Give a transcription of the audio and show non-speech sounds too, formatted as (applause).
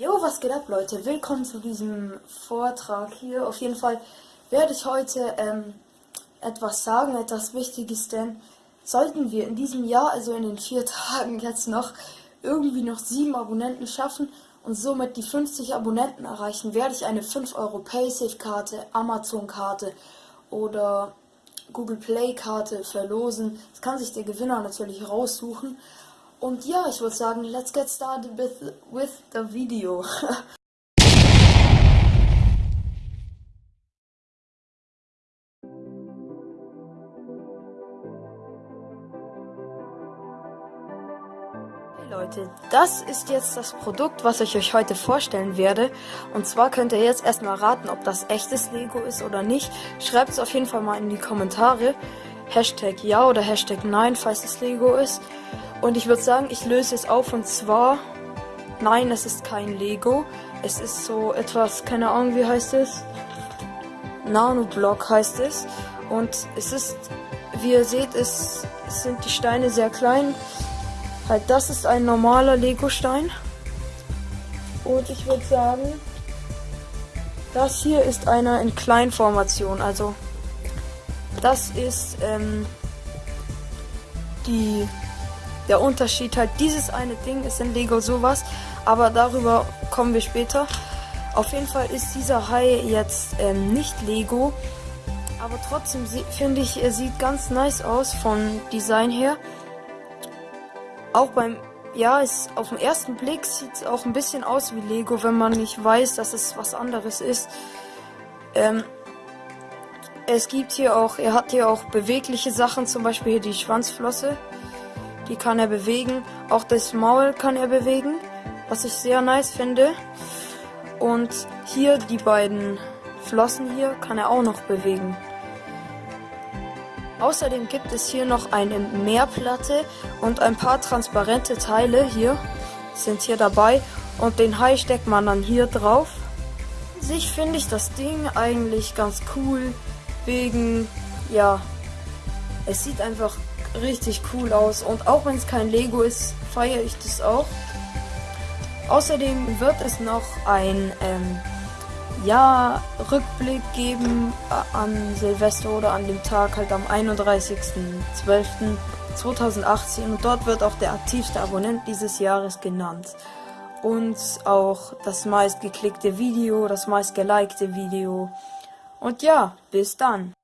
Jo, was geht ab, Leute? Willkommen zu diesem Vortrag hier. Auf jeden Fall werde ich heute ähm, etwas sagen, etwas Wichtiges, denn sollten wir in diesem Jahr, also in den vier (laughs) Tagen jetzt noch, irgendwie noch sieben Abonnenten schaffen und somit die 50 Abonnenten erreichen, werde ich eine 5 Euro Paysafe-Karte, Amazon-Karte oder Google Play-Karte verlosen. Das kann sich der Gewinner natürlich raussuchen. Und ja, ich würde sagen, let's get started with, with the video. (laughs) Hey Leute, das ist jetzt das Produkt, was ich euch heute vorstellen werde. Und zwar könnt ihr jetzt erstmal raten, ob das echtes Lego ist oder nicht. Schreibt es auf jeden Fall mal in die Kommentare. Hashtag ja oder Hashtag nein, falls es Lego ist. Und ich würde sagen, ich löse es auf und zwar, nein, es ist kein Lego. Es ist so etwas, keine Ahnung, wie heißt es? Nanoblock heißt es. Und es ist, wie ihr seht, es, sind die Steine sehr klein. Halt, das ist ein normaler Lego-Stein. Und ich würde sagen, das hier ist einer in Kleinformation. Also, das ist ähm, die der Unterschied halt, dieses eine Ding ist in Lego sowas, aber darüber kommen wir später. Auf jeden Fall ist dieser Hai jetzt ähm, nicht Lego, aber trotzdem finde ich, er sieht ganz nice aus vom Design her. Auch beim, ja, es, auf den ersten Blick sieht es auch ein bisschen aus wie Lego, wenn man nicht weiß, dass es was anderes ist. Ähm, es gibt hier auch, er hat hier auch bewegliche Sachen, zum Beispiel hier die Schwanzflosse. Die kann er bewegen. Auch das Maul kann er bewegen, was ich sehr nice finde. Und hier die beiden Flossen hier kann er auch noch bewegen. Außerdem gibt es hier noch eine Meerplatte und ein paar transparente Teile hier sind hier dabei und den Hai steckt man dann hier drauf. Sich finde ich das Ding eigentlich ganz cool wegen ja, es sieht einfach richtig cool aus. Und auch wenn es kein Lego ist, feiere ich das auch. Außerdem wird es noch ein ähm, ja, Rückblick geben äh, an Silvester oder an dem Tag halt am 31.12.2018 und dort wird auch der aktivste Abonnent dieses Jahres genannt. Und auch das meist geklickte Video, das meist gelikte Video. Und ja, bis dann.